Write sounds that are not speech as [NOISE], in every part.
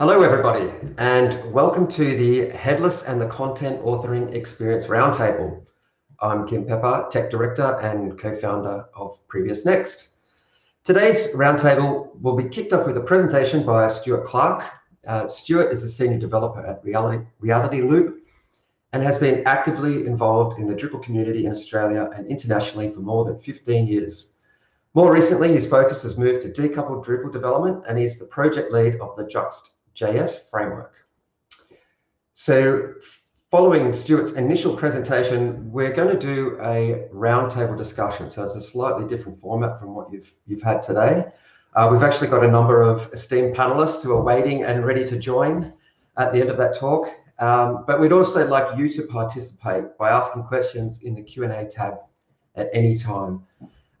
Hello, everybody, and welcome to the Headless and the Content Authoring Experience Roundtable. I'm Kim Pepper, Tech Director and co-founder of Previous Next. Today's roundtable will be kicked off with a presentation by Stuart Clark. Uh, Stuart is the Senior Developer at Reality, Reality Loop and has been actively involved in the Drupal community in Australia and internationally for more than 15 years. More recently, his focus has moved to decoupled Drupal development and he's the project lead of the Druxt JS framework. So following Stuart's initial presentation, we're going to do a roundtable discussion. So it's a slightly different format from what you've, you've had today. Uh, we've actually got a number of esteemed panelists who are waiting and ready to join at the end of that talk. Um, but we'd also like you to participate by asking questions in the Q&A tab at any time.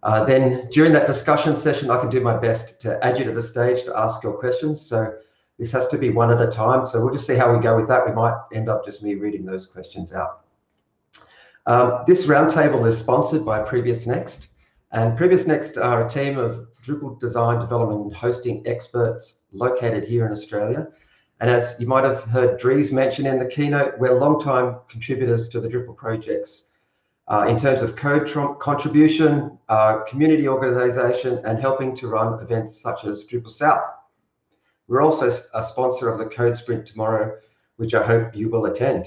Uh, then during that discussion session, I can do my best to add you to the stage to ask your questions. So this has to be one at a time. So we'll just see how we go with that. We might end up just me reading those questions out. Um, this roundtable is sponsored by Previous Next. And Previous Next are a team of Drupal design, development, and hosting experts located here in Australia. And as you might have heard Dries mention in the keynote, we're long-time contributors to the Drupal projects uh, in terms of code contribution, uh, community organization, and helping to run events such as Drupal South. We're also a sponsor of the Code Sprint tomorrow, which I hope you will attend.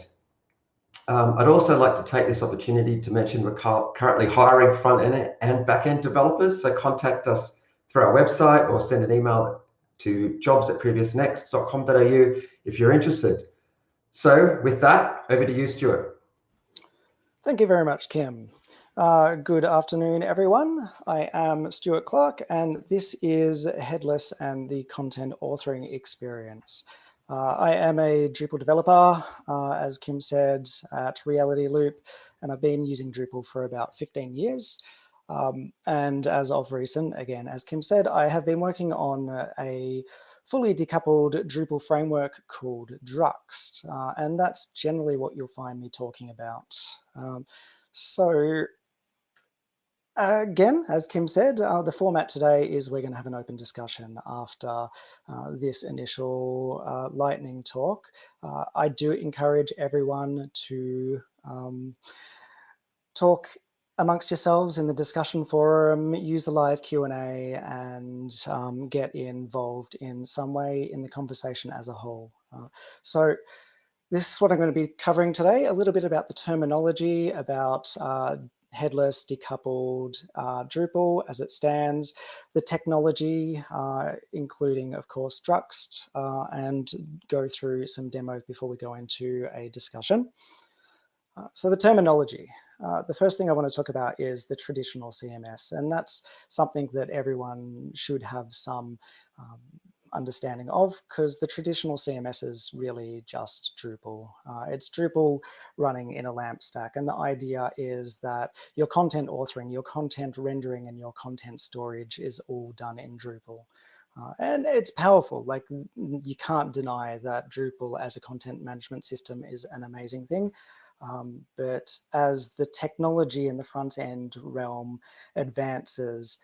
Um, I'd also like to take this opportunity to mention we're currently hiring front-end and back-end developers, so contact us through our website or send an email to jobs at previousnext.com.au if you're interested. So with that, over to you, Stuart. Thank you very much, Kim. Uh, good afternoon, everyone. I am Stuart Clark, and this is Headless and the Content Authoring Experience. Uh, I am a Drupal developer, uh, as Kim said, at Reality Loop, and I've been using Drupal for about 15 years. Um, and as of recent, again, as Kim said, I have been working on a fully decoupled Drupal framework called Druxt, uh, and that's generally what you'll find me talking about. Um, so Again, as Kim said, uh, the format today is we're going to have an open discussion after uh, this initial uh, lightning talk. Uh, I do encourage everyone to um, talk amongst yourselves in the discussion forum, use the live Q&A and um, get involved in some way in the conversation as a whole. Uh, so this is what I'm going to be covering today, a little bit about the terminology, about uh, headless, decoupled uh, Drupal as it stands, the technology, uh, including, of course, Druxt, uh, and go through some demos before we go into a discussion. Uh, so the terminology. Uh, the first thing I want to talk about is the traditional CMS, and that's something that everyone should have some um, understanding of because the traditional CMS is really just Drupal. Uh, it's Drupal running in a LAMP stack. And the idea is that your content authoring, your content rendering, and your content storage is all done in Drupal. Uh, and it's powerful, like you can't deny that Drupal as a content management system is an amazing thing. Um, but as the technology in the front end realm advances,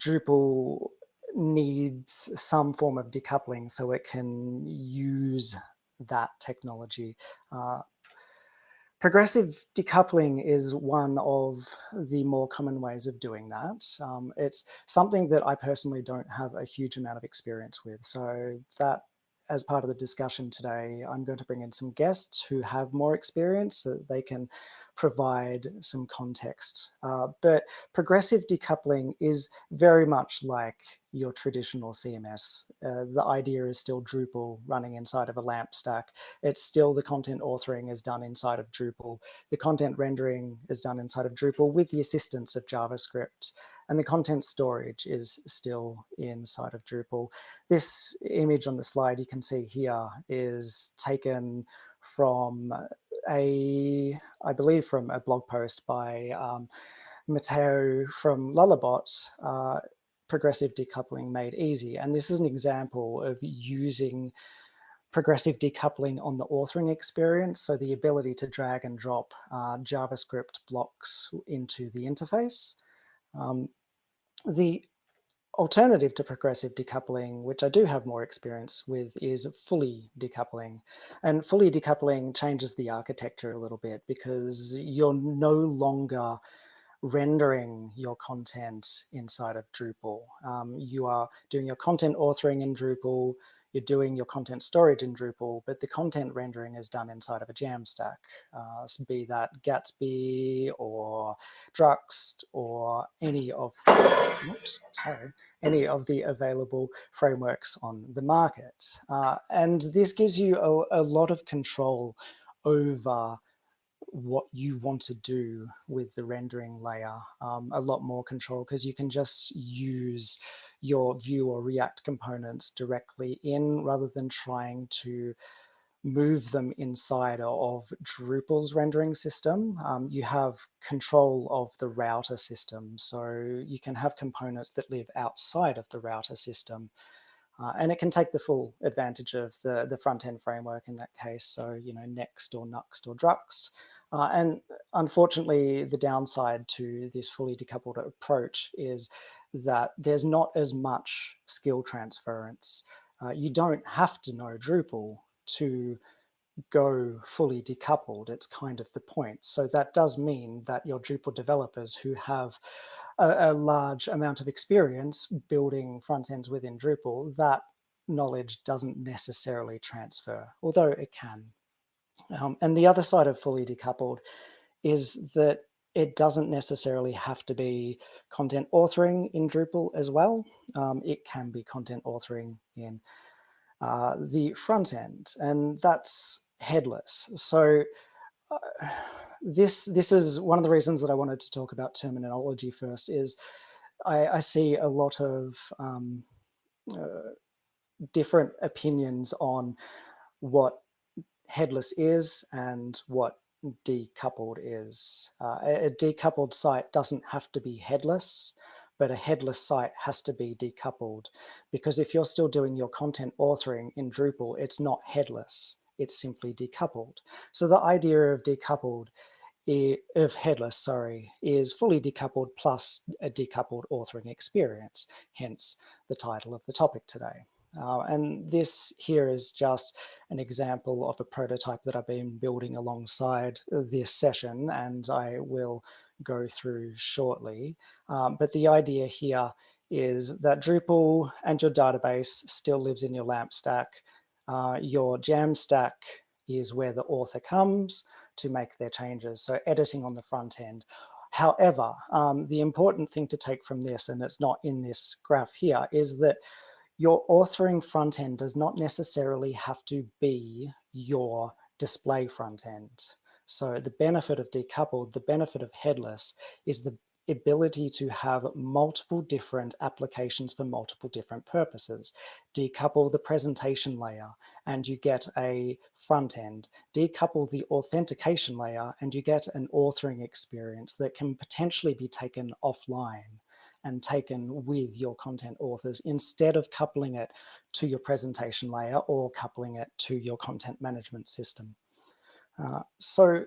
Drupal needs some form of decoupling so it can use that technology. Uh, progressive decoupling is one of the more common ways of doing that. Um, it's something that I personally don't have a huge amount of experience with. So that as part of the discussion today, I'm going to bring in some guests who have more experience so that they can provide some context. Uh, but progressive decoupling is very much like your traditional CMS. Uh, the idea is still Drupal running inside of a LAMP stack. It's still the content authoring is done inside of Drupal. The content rendering is done inside of Drupal with the assistance of JavaScript. And the content storage is still inside of Drupal. This image on the slide you can see here is taken from a, I believe from a blog post by um, Mateu from Lullabot, uh, progressive decoupling made easy. And this is an example of using progressive decoupling on the authoring experience. So the ability to drag and drop uh, JavaScript blocks into the interface. Um, the alternative to progressive decoupling, which I do have more experience with, is fully decoupling. And fully decoupling changes the architecture a little bit because you're no longer rendering your content inside of Drupal. Um, you are doing your content authoring in Drupal, you're doing your content storage in Drupal, but the content rendering is done inside of a Jamstack, uh, be that Gatsby or Druxt or any of oops, sorry, any of the available frameworks on the market. Uh, and this gives you a, a lot of control over what you want to do with the rendering layer, um, a lot more control because you can just use your Vue or React components directly in rather than trying to move them inside of Drupal's rendering system. Um, you have control of the router system. So you can have components that live outside of the router system. Uh, and it can take the full advantage of the, the front-end framework in that case. So, you know, Next or Nuxt or Druxt. Uh, and unfortunately, the downside to this fully decoupled approach is that there's not as much skill transference. Uh, you don't have to know Drupal to go fully decoupled. It's kind of the point. So that does mean that your Drupal developers who have a, a large amount of experience building front ends within Drupal, that knowledge doesn't necessarily transfer, although it can. Um, and the other side of fully decoupled is that it doesn't necessarily have to be content authoring in Drupal as well. Um, it can be content authoring in uh, the front end, and that's headless. So uh, this this is one of the reasons that I wanted to talk about terminology first. Is I, I see a lot of um, uh, different opinions on what headless is and what decoupled is. Uh, a decoupled site doesn't have to be headless, but a headless site has to be decoupled because if you're still doing your content authoring in Drupal, it's not headless, it's simply decoupled. So the idea of decoupled of headless, sorry, is fully decoupled plus a decoupled authoring experience, hence the title of the topic today. Uh, and this here is just an example of a prototype that I've been building alongside this session and I will go through shortly. Um, but the idea here is that Drupal and your database still lives in your LAMP stack. Uh, your Jamstack is where the author comes to make their changes. So editing on the front end. However, um, the important thing to take from this, and it's not in this graph here, is that your authoring front end does not necessarily have to be your display front end. So the benefit of decoupled, the benefit of headless is the ability to have multiple different applications for multiple different purposes. Decouple the presentation layer and you get a front end. Decouple the authentication layer and you get an authoring experience that can potentially be taken offline and taken with your content authors instead of coupling it to your presentation layer or coupling it to your content management system. Uh, so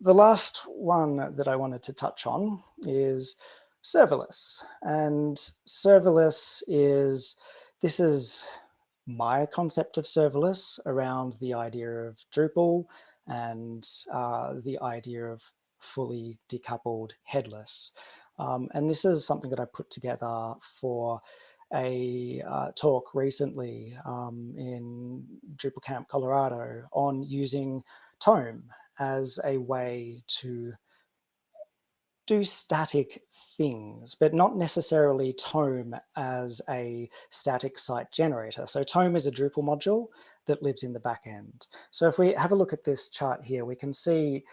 the last one that I wanted to touch on is serverless. And serverless is, this is my concept of serverless around the idea of Drupal and uh, the idea of fully decoupled headless. Um, and this is something that I put together for a uh, talk recently um, in Drupal Camp, Colorado on using Tome as a way to do static things, but not necessarily Tome as a static site generator. So Tome is a Drupal module that lives in the back end. So if we have a look at this chart here, we can see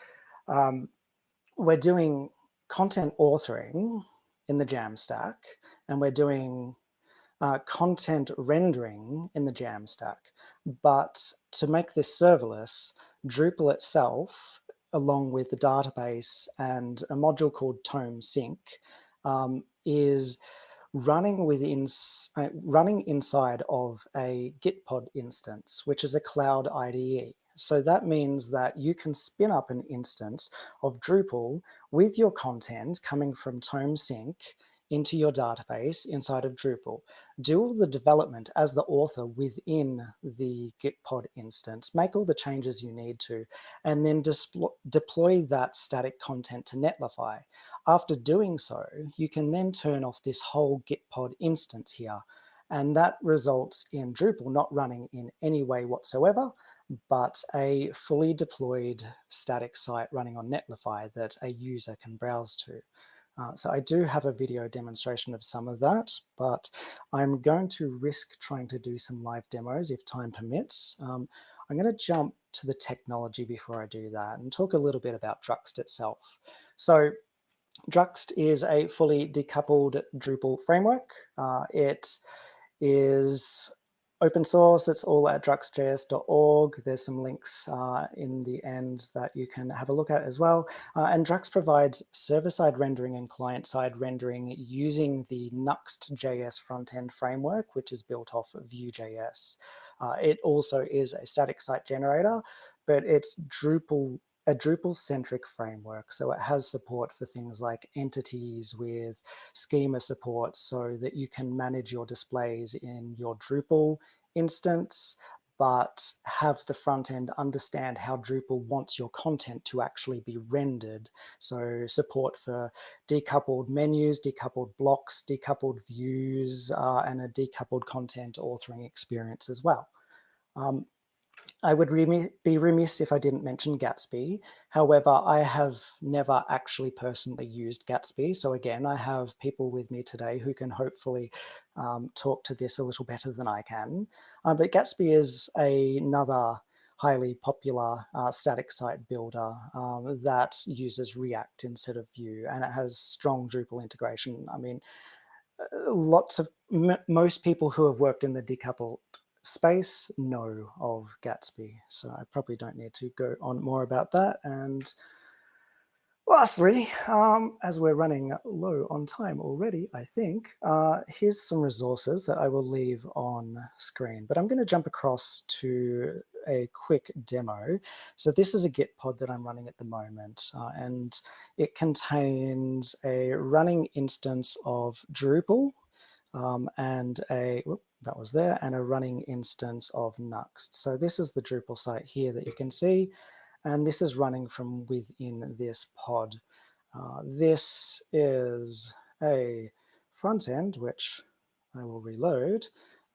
um, we're doing content authoring in the Jamstack, and we're doing uh, content rendering in the Jamstack. But to make this serverless, Drupal itself, along with the database and a module called Tome Sync, um, is running within uh, running inside of a Gitpod instance, which is a cloud IDE. So that means that you can spin up an instance of Drupal with your content coming from Tome Sync into your database inside of Drupal. Do all the development as the author within the Gitpod instance, make all the changes you need to, and then deploy that static content to Netlify. After doing so, you can then turn off this whole Gitpod instance here. And that results in Drupal not running in any way whatsoever, but a fully deployed static site running on Netlify that a user can browse to. Uh, so I do have a video demonstration of some of that, but I'm going to risk trying to do some live demos if time permits. Um, I'm going to jump to the technology before I do that and talk a little bit about Druxt itself. So Druxt is a fully decoupled Drupal framework. Uh, it is open source. It's all at druxtjs.org. There's some links uh, in the end that you can have a look at as well. Uh, and Druxt provides server-side rendering and client-side rendering using the Nuxt.js front-end framework, which is built off of Vue.js. Uh, it also is a static site generator, but it's Drupal a Drupal-centric framework. So it has support for things like entities with schema support so that you can manage your displays in your Drupal instance, but have the front end understand how Drupal wants your content to actually be rendered. So support for decoupled menus, decoupled blocks, decoupled views, uh, and a decoupled content authoring experience as well. Um, I would be remiss if I didn't mention Gatsby. However, I have never actually personally used Gatsby. So again, I have people with me today who can hopefully um, talk to this a little better than I can. Um, but Gatsby is a, another highly popular uh, static site builder um, that uses React instead of Vue, and it has strong Drupal integration. I mean, uh, lots of most people who have worked in the decoupled space know, of Gatsby. So I probably don't need to go on more about that. And lastly, um, as we're running low on time already, I think, uh, here's some resources that I will leave on screen. But I'm going to jump across to a quick demo. So this is a Gitpod that I'm running at the moment, uh, and it contains a running instance of Drupal um, and a, whoop, that was there, and a running instance of Nuxt. So this is the Drupal site here that you can see, and this is running from within this pod. Uh, this is a front end, which I will reload,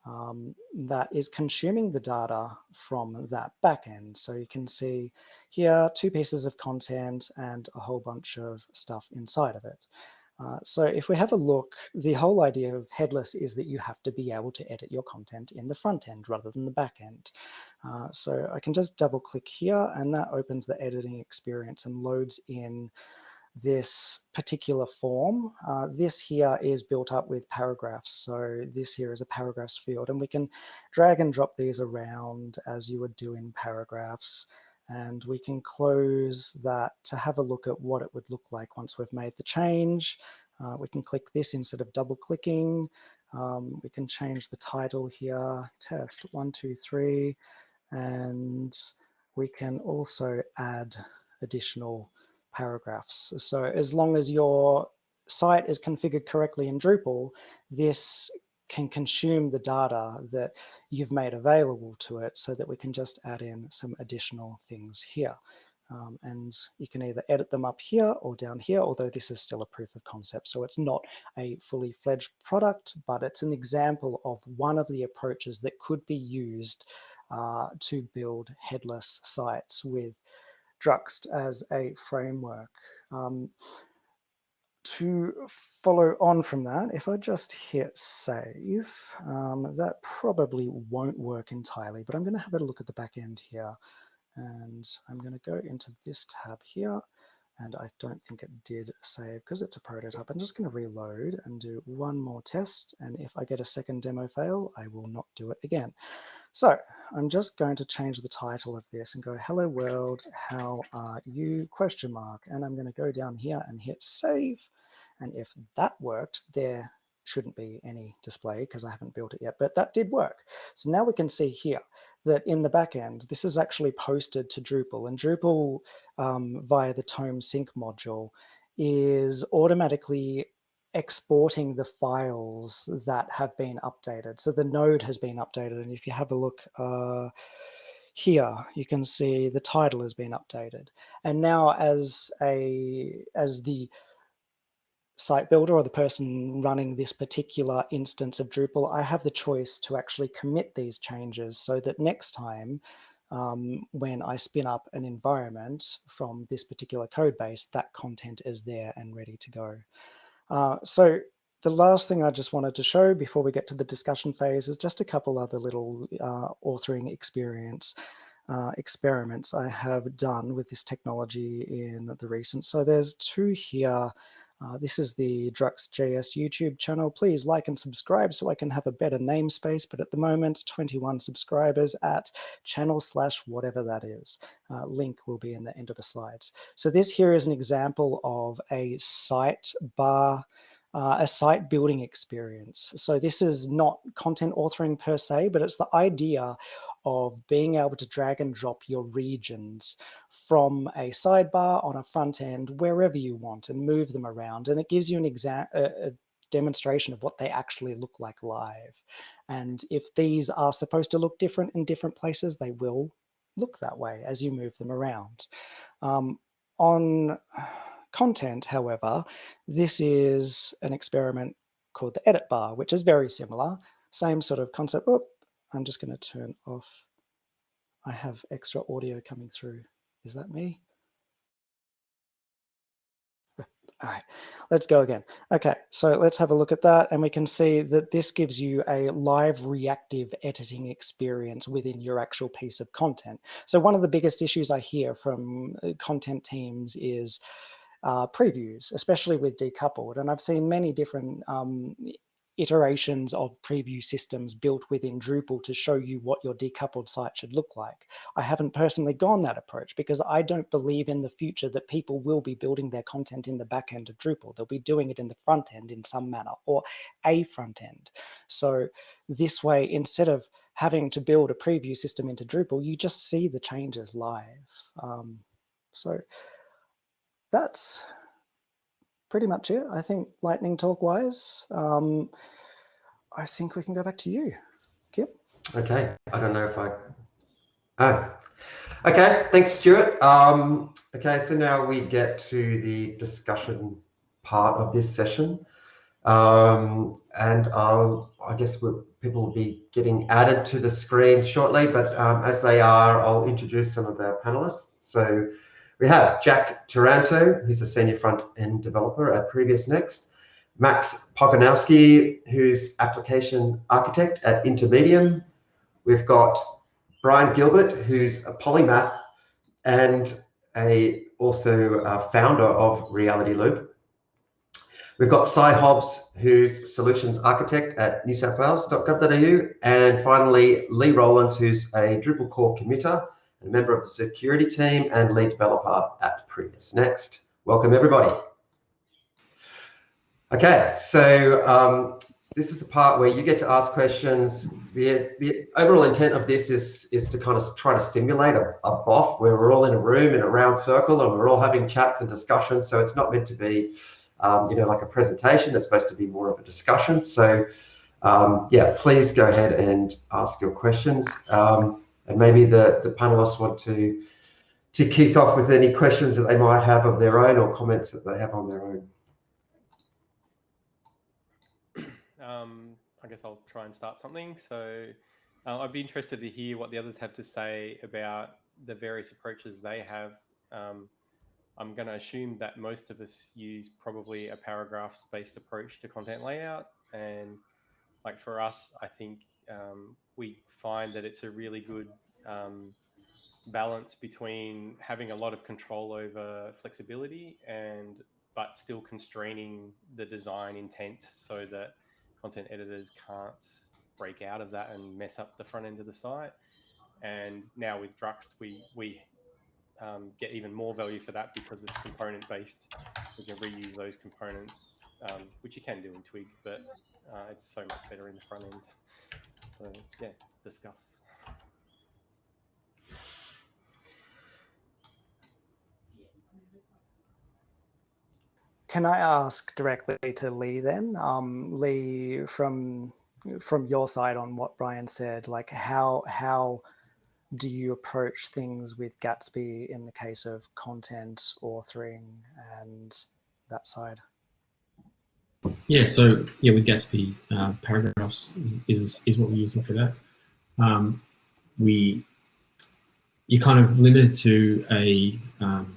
um, that is consuming the data from that backend. So you can see here two pieces of content and a whole bunch of stuff inside of it. Uh, so if we have a look, the whole idea of headless is that you have to be able to edit your content in the front end rather than the back end. Uh, so I can just double click here and that opens the editing experience and loads in this particular form. Uh, this here is built up with paragraphs. So this here is a paragraphs field and we can drag and drop these around as you would do in paragraphs and we can close that to have a look at what it would look like once we've made the change. Uh, we can click this instead of double clicking. Um, we can change the title here, test one, two, three, and we can also add additional paragraphs. So as long as your site is configured correctly in Drupal, this can consume the data that you've made available to it so that we can just add in some additional things here. Um, and you can either edit them up here or down here, although this is still a proof of concept. So it's not a fully fledged product, but it's an example of one of the approaches that could be used uh, to build headless sites with Druxt as a framework. Um, to follow on from that, if I just hit save, um, that probably won't work entirely, but I'm going to have a look at the back end here. And I'm going to go into this tab here. And I don't think it did save because it's a prototype. I'm just going to reload and do one more test. And if I get a second demo fail, I will not do it again. So I'm just going to change the title of this and go, hello world, how are you, question mark. And I'm going to go down here and hit save. And if that worked, there shouldn't be any display because I haven't built it yet, but that did work. So now we can see here that in the backend, this is actually posted to Drupal and Drupal um, via the Tome sync module is automatically exporting the files that have been updated. So the node has been updated. And if you have a look uh, here, you can see the title has been updated. And now as a as the site builder or the person running this particular instance of Drupal, I have the choice to actually commit these changes so that next time um, when I spin up an environment from this particular code base, that content is there and ready to go. Uh, so the last thing I just wanted to show before we get to the discussion phase is just a couple other little uh, authoring experience uh, experiments I have done with this technology in the recent. So there's two here uh, this is the Druxt.js YouTube channel. Please like and subscribe so I can have a better namespace. But at the moment, 21 subscribers at channel slash whatever that is. Uh, link will be in the end of the slides. So this here is an example of a site bar uh, a site building experience. So this is not content authoring per se, but it's the idea of being able to drag and drop your regions from a sidebar on a front end wherever you want and move them around. And it gives you an exam a, a demonstration of what they actually look like live. And if these are supposed to look different in different places, they will look that way as you move them around. Um, on content, however, this is an experiment called the edit bar, which is very similar. Same sort of concept. Oh, I'm just going to turn off. I have extra audio coming through. Is that me? [LAUGHS] All right, let's go again. Okay, so let's have a look at that. And we can see that this gives you a live reactive editing experience within your actual piece of content. So one of the biggest issues I hear from uh, content teams is uh, previews, especially with decoupled. And I've seen many different um, iterations of preview systems built within Drupal to show you what your decoupled site should look like. I haven't personally gone that approach because I don't believe in the future that people will be building their content in the back end of Drupal. They'll be doing it in the front end in some manner or a front end. So this way, instead of having to build a preview system into Drupal, you just see the changes live. Um, so that's pretty much it. I think lightning talk wise, um, I think we can go back to you, Kim. Okay. I don't know if I. Oh. Okay. Thanks, Stuart. Um, okay. So now we get to the discussion part of this session. Um, and I'll, I guess people will be getting added to the screen shortly, but um, as they are, I'll introduce some of our panelists. So we have Jack Taranto, who's a senior front-end developer at Previous Next, Max Pogonowski, who's application architect at Intermedium. We've got Brian Gilbert, who's a polymath and a also a founder of Reality Loop. We've got Cy Hobbs, who's solutions architect at newsouthwales.gov.au. And finally, Lee Rowlands, who's a Drupal core committer a member of the security team and lead developer at Previous Next. Welcome, everybody. Okay, so um, this is the part where you get to ask questions. The, the overall intent of this is, is to kind of try to simulate a, a BOF where we're all in a room in a round circle and we're all having chats and discussions. So it's not meant to be, um, you know, like a presentation. It's supposed to be more of a discussion. So um, yeah, please go ahead and ask your questions. Um, and maybe the, the panelists want to to kick off with any questions that they might have of their own or comments that they have on their own. Um, I guess I'll try and start something. So uh, I'd be interested to hear what the others have to say about the various approaches they have. Um, I'm going to assume that most of us use probably a paragraphs-based approach to content layout. And like for us, I think um, we find that it's a really good um, balance between having a lot of control over flexibility and but still constraining the design intent so that content editors can't break out of that and mess up the front end of the site. And now with Druxt, we we um, get even more value for that because it's component based. We can reuse those components, um, which you can do in Twig, but uh, it's so much better in the front end. So yeah, discuss. can I ask directly to Lee then? Um, Lee, from from your side on what Brian said, like how how do you approach things with Gatsby in the case of content authoring and that side? Yeah, so yeah, with Gatsby, uh, paragraphs is, is, is what we're using for that. Um, we you're kind of limited to a um,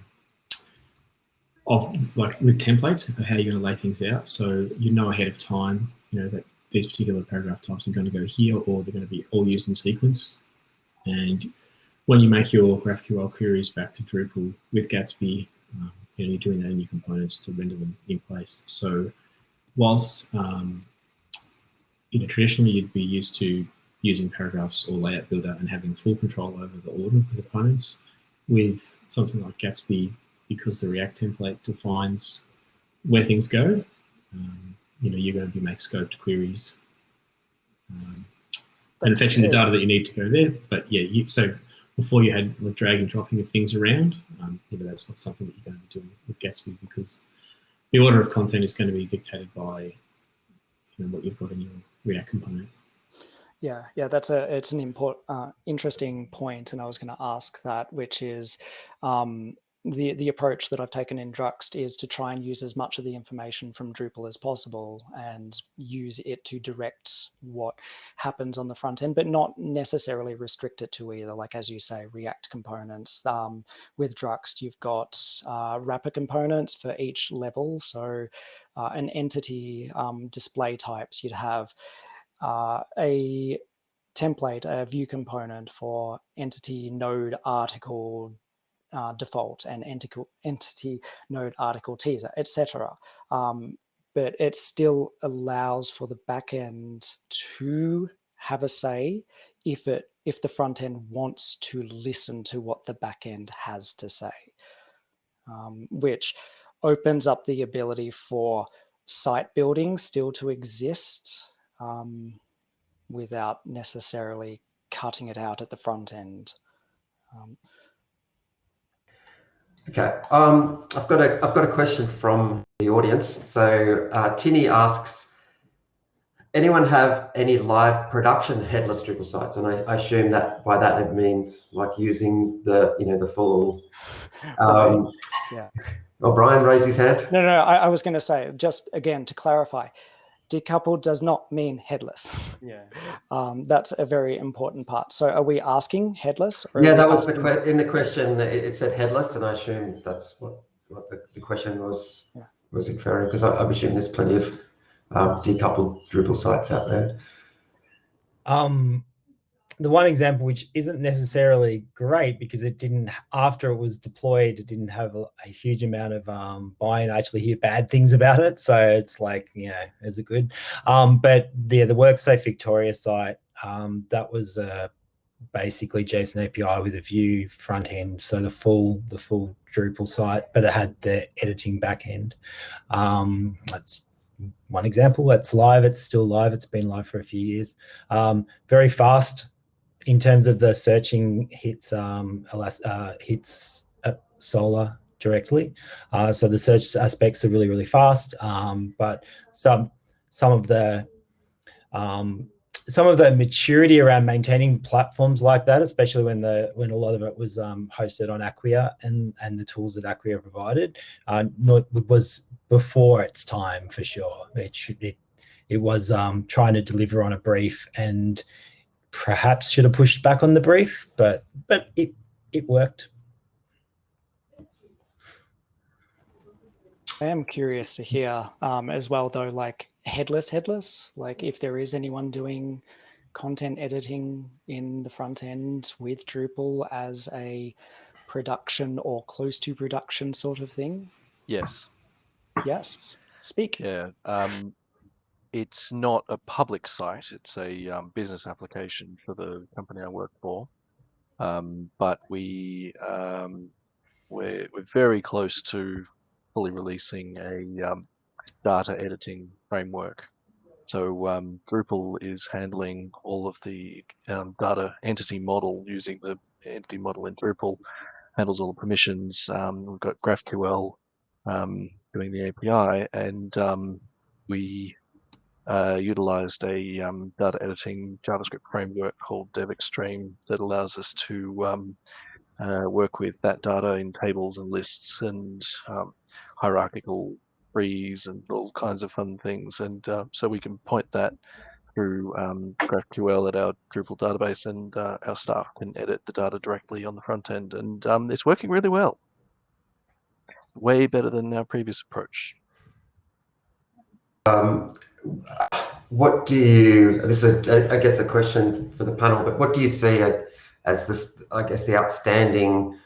of like with templates of how you're going to lay things out. So you know ahead of time, you know that these particular paragraph types are going to go here, or they're going to be all used in sequence. And when you make your GraphQL queries back to Drupal with Gatsby, um, you know, you're doing that in your components to render them in place. So whilst um, you know traditionally you'd be used to using paragraphs or layout builder and having full control over the order of the components, with something like Gatsby, because the React template defines where things go, um, you know, you're going to be make scoped queries um, and fetching the data that you need to go there. But yeah, you, so before you had like drag and dropping of things around, um, you know, that's not something that you're going to be doing with Gatsby because the order of content is going to be dictated by you know, what you've got in your React component. Yeah, yeah, that's a it's an important, uh, interesting point, and I was going to ask that, which is um, the the approach that I've taken in Druxt is to try and use as much of the information from Drupal as possible and use it to direct what happens on the front end, but not necessarily restrict it to either. Like as you say, React components. Um, with Druxt, you've got uh, wrapper components for each level. So uh, an entity um, display types, you'd have uh, a template, a Vue component for entity node article uh, default and entity, node article teaser, etc. Um, but it still allows for the backend to have a say if it if the front end wants to listen to what the backend has to say, um, which opens up the ability for site building still to exist um, without necessarily cutting it out at the front end. Um, Okay, um, I've got a I've got a question from the audience. So uh, Tinny asks, anyone have any live production headless Drupal sites? And I, I, assume that by that it means like using the you know the full. [LAUGHS] Um, yeah. Oh, Brian raised his hand. No, no, no I, I was going to say just again to clarify, decoupled does not mean headless. Yeah. [LAUGHS] Um, that's a very important part. So are we asking headless? yeah, that was the que in the question. It, it, said headless, and I assume that's what, what the, the question was yeah. was inferring because I, I assume there's plenty of um, decoupled Drupal sites out there. Um, the one example which isn't necessarily great because it didn't after it was deployed it didn't have a, a huge amount of um buy-in i actually hear bad things about it. So it's like you know is it good? Um but the the worksafe victoria site um that was uh basically json api with a Vue front end so the full the full drupal site but it had the editing back end. Um that's one example. That's live. It's still live. It's been live for a few years. Um very fast in terms of the searching hits um, uh, hits uh, Solr directly. Uh, so the search aspects are really, really fast, um, but some some of the um, some of the maturity around maintaining platforms like that, especially when the when a lot of it was um, hosted on Acquia and and the tools that Acquia provided, uh, not, was before its time for sure. It should it it was um, trying to deliver on a brief and perhaps should have pushed back on the brief, but but it it worked. I am curious to hear um, as well, though, like headless, headless, like if there is anyone doing content editing in the front end with Drupal as a production or close to production sort of thing. Yes. Yes. Speak. Yeah. Um, it's not a public site. It's a um, business application for the company I work for. Um, but we um, we're we're very close to fully releasing a um, data editing framework. So um, Drupal is handling all of the um, data entity model using the entity model in Drupal, handles all the permissions. we've got GraphQL um, doing the API, and um, we uh, utilized a um, data editing JavaScript framework called DevExtreme that allows us to um, uh, work with that data in tables and lists and um, hierarchical trees and all kinds of fun things. And uh, so we can point that through um, GraphQL at our Drupal database, and uh, our staff can edit the data directly on the front end. And um, it's working really well. Way better than our previous approach. Um, what do you, this is, a, I guess, a question for the panel, but what do you see as this, I guess, the outstanding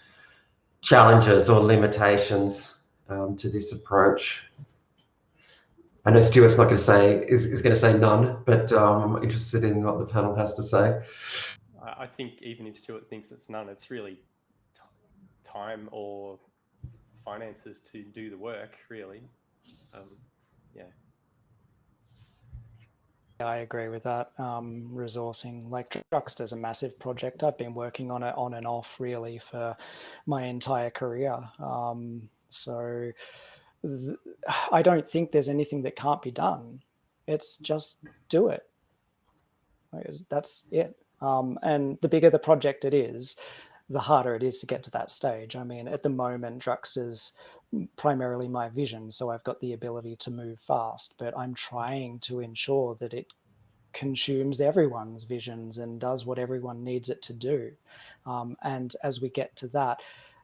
challenges or limitations um, to this approach? I know Stuart's not going to say is, is going to say none, but um, I'm interested in what the panel has to say. I think even if Stuart thinks it's none, it's really time or finances to do the work, really. Um, yeah. I agree with that. Um, resourcing, like Druxt's a massive project. I've been working on it on and off really for my entire career. Um, so I don't think there's anything that can't be done. It's just do it. That's it. Um, and the bigger the project it is, the harder it is to get to that stage. I mean, at the moment, Druxt's primarily my vision, so I've got the ability to move fast, but I'm trying to ensure that it consumes everyone's visions and does what everyone needs it to do. Um, and as we get to that,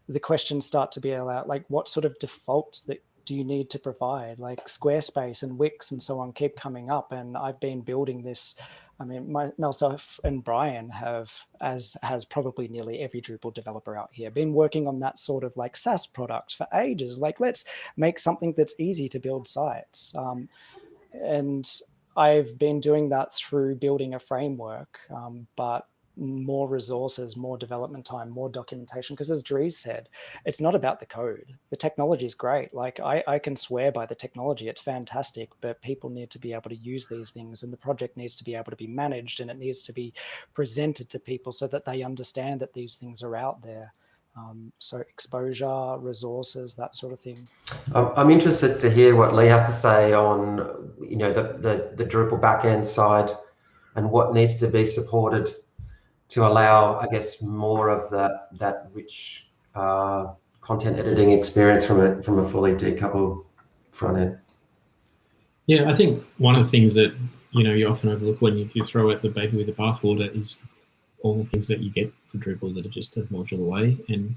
the questions start to be allowed, like what sort of defaults that do you need to provide? Like Squarespace and Wix and so on keep coming up. And I've been building this. I mean, my, myself and Brian have, as has probably nearly every Drupal developer out here, been working on that sort of like SaaS product for ages. Like, let's make something that's easy to build sites. Um, and I've been doing that through building a framework, um, but more resources, more development time, more documentation. Because as Dries said, it's not about the code. The technology is great. Like I, I can swear by the technology. It's fantastic, but people need to be able to use these things and the project needs to be able to be managed and it needs to be presented to people so that they understand that these things are out there. Um, so exposure, resources, that sort of thing. I'm interested to hear what Lee has to say on, you know, the, the, the Drupal backend side and what needs to be supported to allow, I guess, more of that that rich uh, content editing experience from a from a fully decoupled front end. Yeah, I think one of the things that you know you often overlook when you, you throw out the baby with the bathwater is all the things that you get for Drupal that are just a module away. And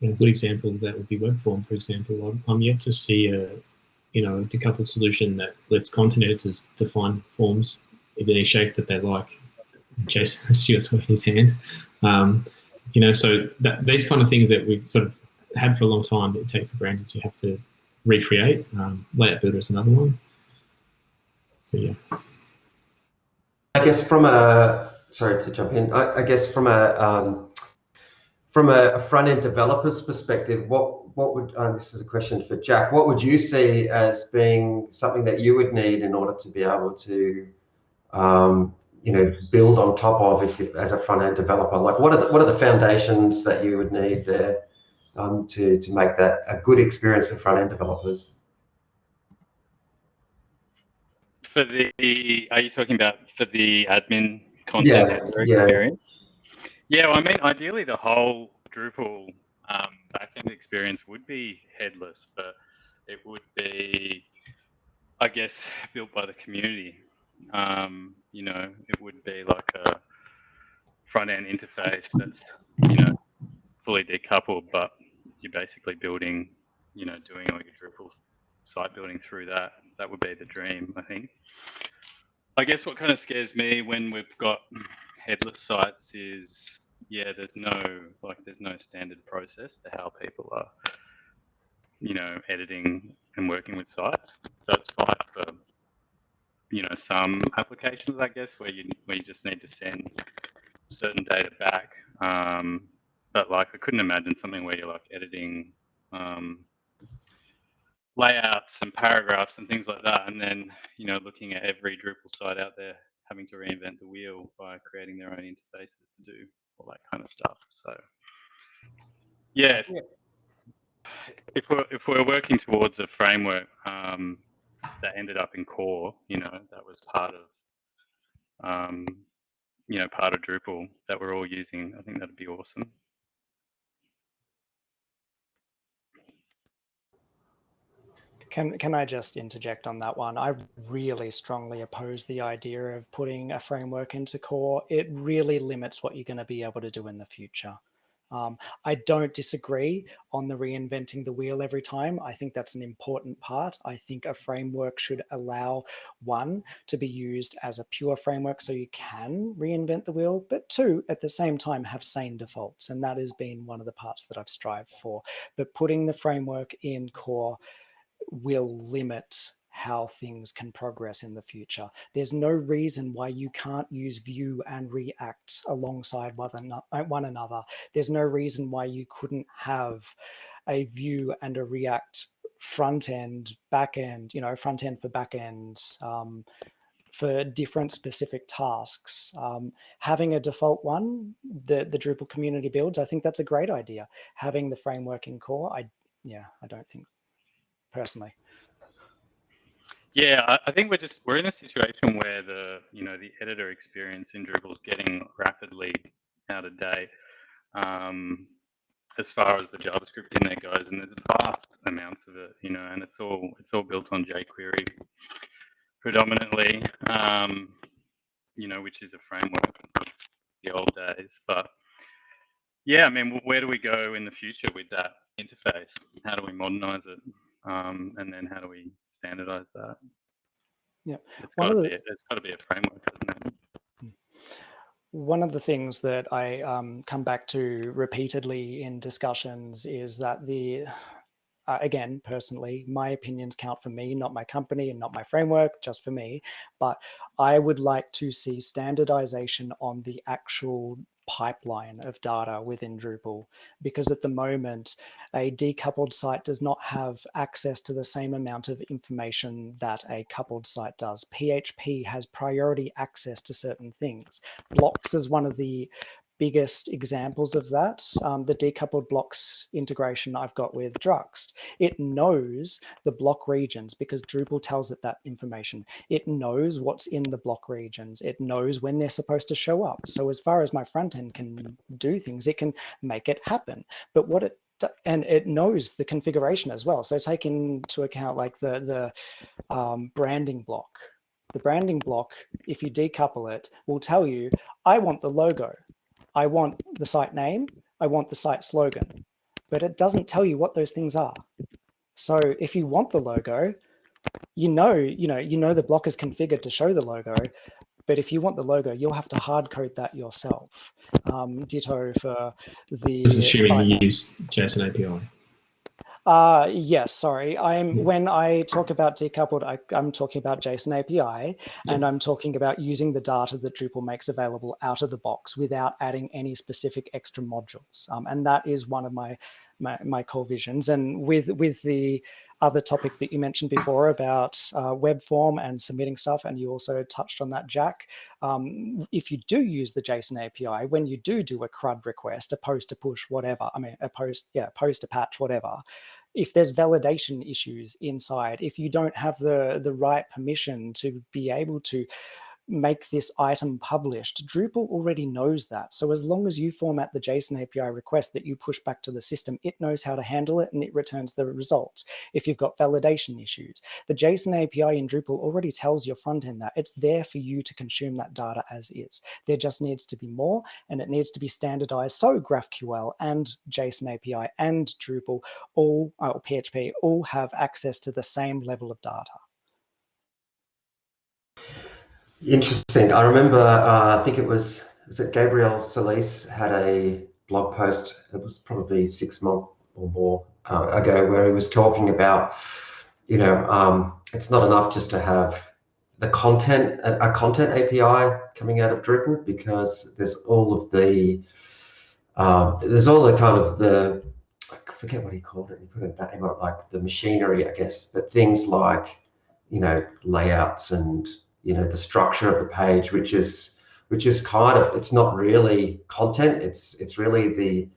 you know, a good example of that would be WebForm, for example. I'm, I'm yet to see a you know decoupled solution that lets content editors define forms in any shape that they like Jason [LAUGHS] Stuart's waving his hand. Um, you know, so that, these kind of things that we've sort of had for a long time that you take for granted, you have to recreate. Um, Layout Builder is another one. So yeah. I guess from a sorry to jump in. I, I guess from a um, from a, front end developer's perspective, what what would uh, this is a question for Jack? What would you see as being something that you would need in order to be able to um, you know build on top of if you, as a front end developer? Like what are the, what are the foundations that you would need there um, to to make that a good experience for front end developers? For the are you talking about for the admin content yeah, yeah. experience? Yeah well, i mean ideally the whole drupal um, backend experience would be headless but it would be i guess built by the community. Um, you know, it would be like a front end interface that's, you know, fully decoupled, but you're basically building, you know, doing all your Drupal site building through that. That would be the dream, I think. I guess what kind of scares me when we've got headless sites is, yeah, there's no like there's no standard process to how people are, you know, editing and working with sites. So it's fine for you know some applications, I guess, where you where you just need to send certain data back. Um, but like I couldn't imagine something where you're like editing um, layouts and paragraphs and things like that, and then you know looking at every Drupal site out there having to reinvent the wheel by creating their own interfaces to do all that kind of stuff. So yeah, if we're if we're working towards a framework um, that ended up in core, you know, that was part of, um, you know, part of Drupal that we're all using, I think that'd be awesome. Can, can I just interject on that one? I really strongly oppose the idea of putting a framework into core. It really limits what you're going to be able to do in the future. Um, I don't disagree on the reinventing the wheel every time. I think that's an important part. I think a framework should allow one to be used as a pure framework so you can reinvent the wheel, but two, at the same time, have sane defaults. And that has been one of the parts that I've strived for. But putting the framework in core will limit how things can progress in the future. There's no reason why you can't use Vue and React alongside uh, one another. There's no reason why you couldn't have a Vue and a React front end, back end, you know, front end for back end, um, for different specific tasks. Um, having a default one, the, the Drupal community builds, I think that's a great idea. Having the framework in core, I yeah, I don't think personally. Yeah, I think we're just we're in a situation where the you know the editor experience in Drupal is getting rapidly out of date um, as far as the JavaScript in there goes, and there's vast amounts of it, you know, and it's all it's all built on jQuery predominantly, um, you know, which is a framework of the old days. But yeah, I mean, where do we go in the future with that interface? How do we modernize it? Um, and then how do we standardize that? Yeah, it's got, the, be, it's got to be a framework, hmm. One of the things that I um, come back to repeatedly in discussions is that the uh, again, personally, my opinions count for me, not my company and not my framework, just for me. But I would like to see standardization on the actual pipeline of data within Drupal because at the moment a decoupled site does not have access to the same amount of information that a coupled site does. PHP has priority access to certain things. Blocks is one of the biggest examples of that, um, the decoupled blocks integration I've got with Druxt. It knows the block regions because Drupal tells it that information. It knows what's in the block regions. It knows when they're supposed to show up. So as far as my front end can do things, it can make it happen. But what it and it knows the configuration as well. So take into account like the, the um, branding block. The branding block, if you decouple it, will tell you, I want the logo. I want the site name, I want the site slogan, but it doesn't tell you what those things are. So if you want the logo, you know, you know, you know the block is configured to show the logo, but if you want the logo, you'll have to hard code that yourself. Um, ditto for the. This is assuming you use JSON API. Uh, yes, sorry. I'm when I talk about decoupled, I, am talking about JSON API, and I'm talking about using the data that Drupal makes available out of the box without adding any specific extra modules. Um, and that is one of my, my, my core visions. And with with the other topic that you mentioned before about uh, web form and submitting stuff, and you also touched on that, Jack. Um, if you do use the JSON API, when you do do a CRUD request, a post, a push, whatever, I mean, a post, yeah, post, a patch, whatever, if there's validation issues inside, if you don't have the, the right permission to be able to make this item published. Drupal already knows that. So as long as you format the JSON API request that you push back to the system, it knows how to handle it and it returns the results. If you've got validation issues, the JSON API in Drupal already tells your front end that it's there for you to consume that data as is. There just needs to be more and it needs to be standardized. So GraphQL and JSON API and Drupal all, or PHP all have access to the same level of data. Interesting. I remember, uh, I think it was, is it Gabriel Sullice had a blog post, it was probably six months or more uh, ago, where he was talking about, you know, um, it's not enough just to have the content, a, a, content API coming out of Drupal because there's all of the, uh, there's all the kind of the, I forget what he called it, he put a name like the machinery, I guess, but things like, you know, layouts and you know the structure of the page which is which is kind of it's not really content it's it's really the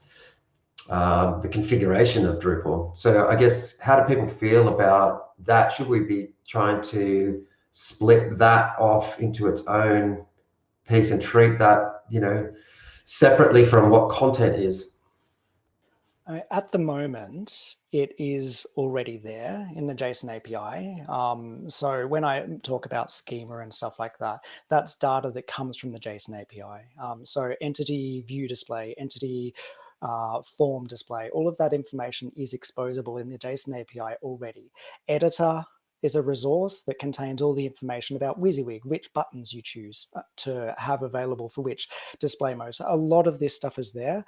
um, the configuration of Drupal. So I guess how do people feel about that? Should we be trying to split that off into its own piece and treat that, you know, separately from what content is? At the moment, it is already there in the JSON API. Um, so when I talk about schema and stuff like that, that's data that comes from the JSON API. Um, so entity view display, entity uh, form display, all of that information is exposable in the JSON API already. Editor is a resource that contains all the information about WYSIWYG, which buttons you choose uh, to have available for which display mode. So a lot of this stuff is there.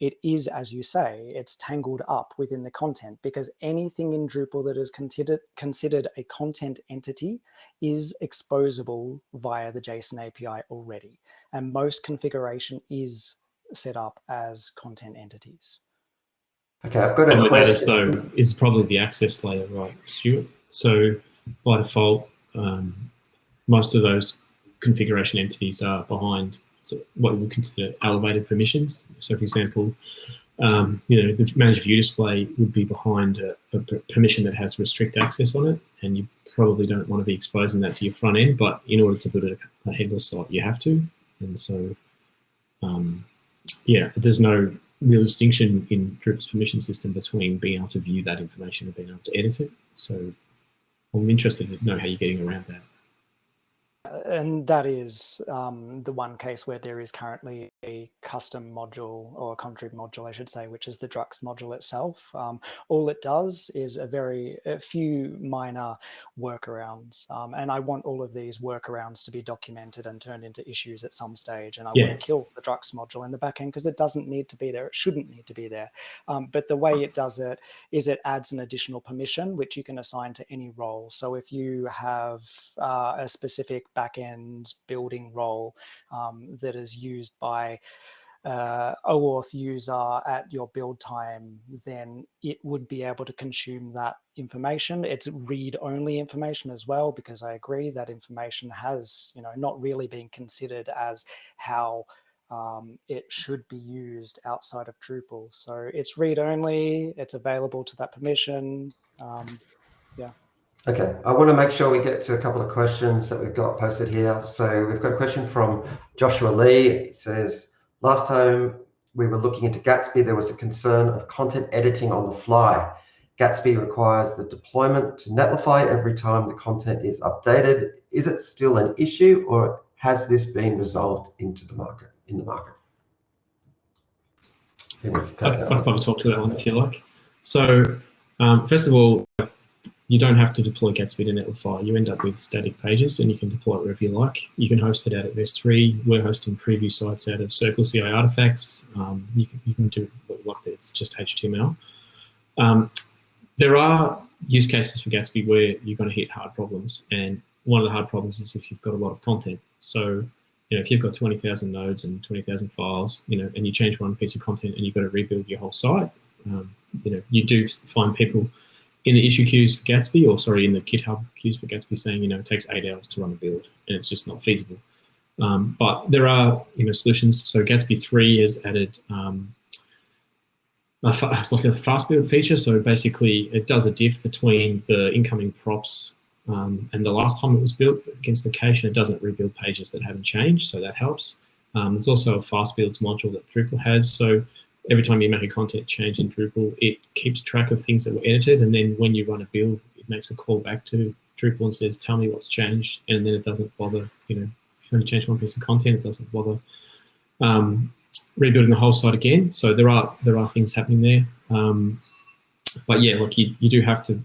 It is, as you say, it's tangled up within the content because anything in Drupal that is considered, considered a content entity is exposable via the JSON API already. And most configuration is set up as content entities. Okay, I've got a question. though is probably the access layer, right, Stuart? So by default, um, most of those configuration entities are behind what we would consider elevated permissions. So for example, um, you know, the manage view display would be behind a, a, permission that has restrict access on it, and you probably don't want to be exposing that to your front end, but in order to put a, a headless site, you have to. And so, um, yeah, there's no real distinction in Drupal's permission system between being able to view that information and being able to edit it. So I'm interested to know how you're getting around that and that is um, the one case where there is currently a custom module or a contrib module, I should say, which is the Druxt module itself. Um, all it does is a very a few minor workarounds. Um, and I want all of these workarounds to be documented and turned into issues at some stage. And I yeah. want to kill the Druxt module in the backend because it doesn't need to be there. It shouldn't need to be there. Um, but the way it does it is it adds an additional permission, which you can assign to any role. So if you have uh, a specific backend building role um, that is used by uh, OAuth user at your build time, then it would be able to consume that information. It's read-only information as well, because I agree that information has, you know, not really been considered as how um, it should be used outside of Drupal. So it's read-only, it's available to that permission. Um, yeah. Okay, I want to make sure we get to a couple of questions that we've got posted here. So we've got a question from Joshua Lee. It says, last time we were looking into Gatsby, there was a concern of content editing on the fly. Gatsby requires the deployment to Netlify every time the content is updated. Is it still an issue or has this been resolved into the market in the market? I can probably talk to that one if you like. So um, first of all, you don't have to deploy Gatsby to Netlify. You end up with static pages and you can deploy it wherever you like. You can host it out of S3. We're hosting preview sites out of Circle CI artifacts. Um, you, can, you can do what you like there. It's just HTML. Um, there are use cases for Gatsby where you're going to hit hard problems. And one of the hard problems is if you've got a lot of content. So, you know, if you've got 20,000 nodes and 20,000 files, you know, and you change one piece of content and you've got to rebuild your whole site, um, you know, you do find people in the issue queues for Gatsby, or sorry, in the GitHub queues for Gatsby, saying you know it takes eight hours to run a build, and it's just not feasible. Um, but there are you know solutions. So Gatsby three has added um, it's like a fast build feature. So basically, it does a diff between the incoming props um, and the last time it was built against the cache, and it doesn't rebuild pages that haven't changed. So that helps. Um, there's also a fast builds module that Drupal has. So every time you make a content change in Drupal, it keeps track of things that were edited. And then when you run a build, it makes a call back to Drupal and says, tell me what's changed. And then it doesn't bother, you know, if you only change one piece of content, it doesn't bother um, rebuilding the whole site again. So there are there are things happening there. Um, but yeah, look, you you do have to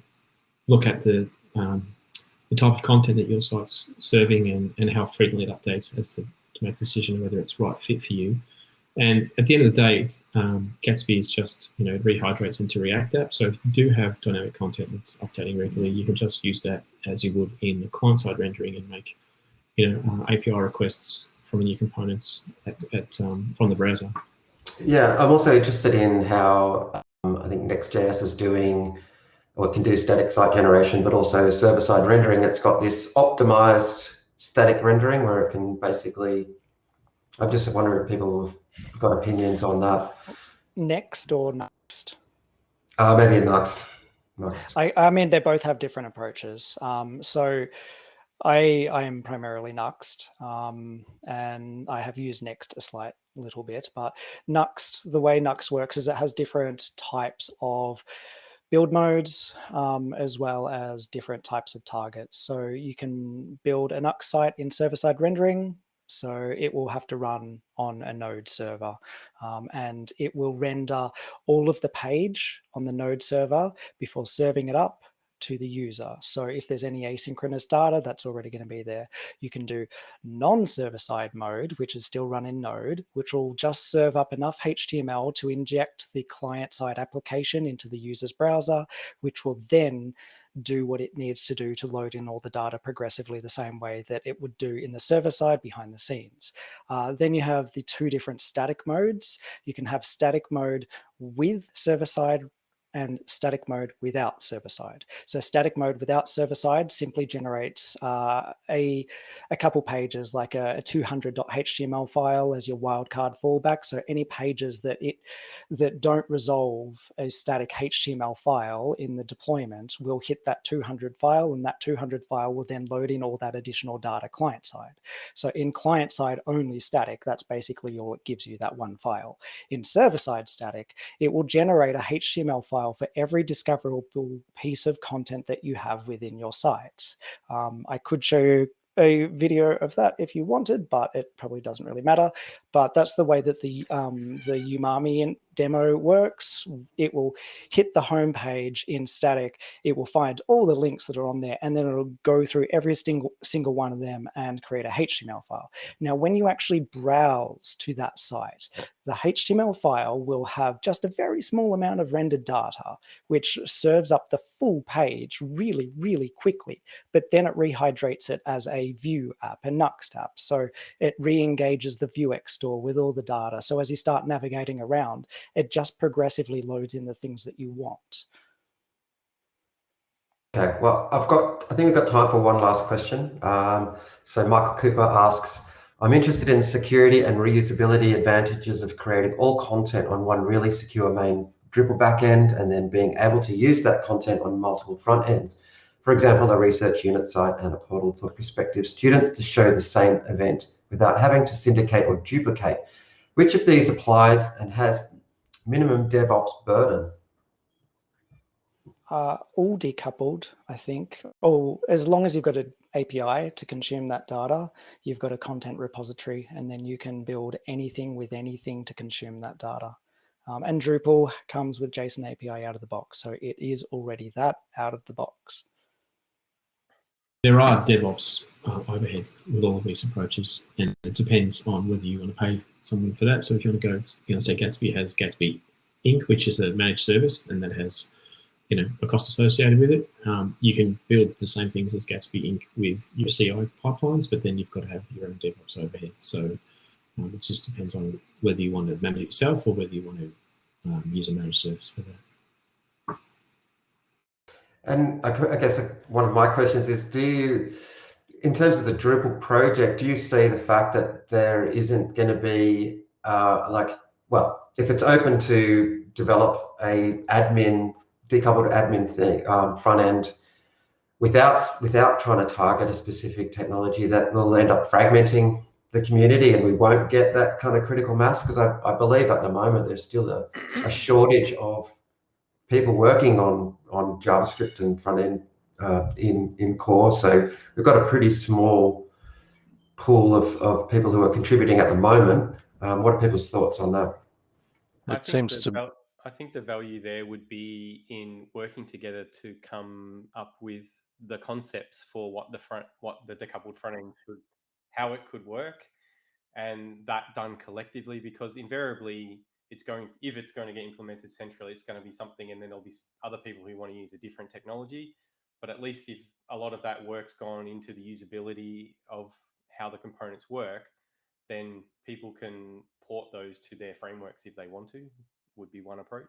look at the um, the type of content that your site's serving and, and how frequently it updates as to, to make a decision whether it's right fit for you. And at the end of the day, um, Gatsby is just, you know, rehydrates into React app. So if you do have dynamic content that's updating regularly, you can just use that as you would in the client-side rendering and make, you know, uh, API requests from new components at, at um, from the browser. Yeah, I'm also interested in how um, I think Next.js is doing, or can do static site generation, but also server-side rendering. It's got this optimized static rendering where it can basically I'm just wondering if people have got opinions on that. Next or Uh, maybe next. next. I, I mean, they both have different approaches. Um, so I, I am primarily Nuxt um, and I have used Next a slight little bit, but Nuxt, the way Nuxt works is it has different types of build modes um, as well as different types of targets. So you can build a Nuxt site in server-side rendering. So it will have to run on a node server um, and it will render all of the page on the node server before serving it up to the user. So if there's any asynchronous data, that's already going to be there. You can do non-server side mode, which is still run in Node, which will just serve up enough HTML to inject the client side application into the user's browser, which will then do what it needs to do to load in all the data progressively the same way that it would do in the server side behind the scenes. Uh, then you have the two different static modes. You can have static mode with server side and static mode without server side. So static mode without server side simply generates uh, a, a couple pages like a, a 200.html file as your wildcard fallback. So any pages that it that don't resolve a static HTML file in the deployment will hit that 200 file and that 200 file will then load in all that additional data client side. So in client side only static, that's basically all it gives you that one file. In server side static, it will generate a HTML file for every discoverable piece of content that you have within your site. Um, I could show you a video of that if you wanted, but it probably doesn't really matter. But that's the way that the um, the Umami demo works. It will hit the home page in static. It will find all the links that are on there, and then it'll go through every single single one of them and create a HTML file. Now, when you actually browse to that site, the HTML file will have just a very small amount of rendered data, which serves up the full page really, really quickly. But then it rehydrates it as a Vue app, a Nuxt app. So it re-engages the Vuex store with all the data. So as you start navigating around, it just progressively loads in the things that you want. Okay, well, I've got, I think we've got time for one last question. Um, so Michael Cooper asks, I'm interested in security and reusability advantages of creating all content on one really secure main Drupal backend and then being able to use that content on multiple front ends. For example, a research unit site and a portal for prospective students to show the same event without having to syndicate or duplicate. Which of these applies and has minimum DevOps burden? Uh, all decoupled, I think. Oh, as long as you've got an API to consume that data, you've got a content repository, and then you can build anything with anything to consume that data. Um, and Drupal comes with JSON API out of the box, so it is already that out of the box. There are DevOps uh, overhead with all of these approaches, and it depends on whether you want to pay someone for that. So if you want to go, you know, say Gatsby has Gatsby Inc., which is a managed service, and that has, you know, a cost associated with it. Um, you can build the same things as Gatsby Inc. with your CI pipelines, but then you've got to have your own DevOps overhead. So um, it just depends on whether you want to manage it yourself or whether you want to um, use a managed service for that. And I guess one of my questions is, do you, in terms of the Drupal project, do you see the fact that there isn't going to be uh, like, well, if it's open to develop a admin, decoupled admin thing, um, front end, without without trying to target a specific technology, that will end up fragmenting the community, and we won't get that kind of critical mass? Because I, I believe at the moment there's still a, a shortage of people working on on JavaScript and front end uh, in in core. So we've got a pretty small pool of, of people who are contributing at the moment. Um, what are people's thoughts on that? It seems to. I think the value there would be in working together to come up with the concepts for what the front, what the decoupled front end could, how it could work, and that done collectively. Because invariably, it's going if it's going to get implemented centrally, it's going to be something, and then there'll be other people who want to use a different technology. But at least if a lot of that work's gone into the usability of how the components work, then people can port those to their frameworks if they want to, would be one approach.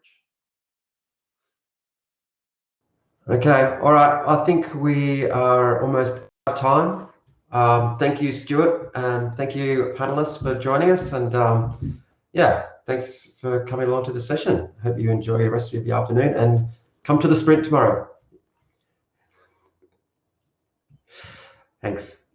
Okay, all right. I think we are almost out of time. Um, thank you, Stuart, and thank you, panelists, for joining us. And um, yeah, thanks for coming along to the session. Hope you enjoy the rest of the afternoon and come to the sprint tomorrow. Thanks.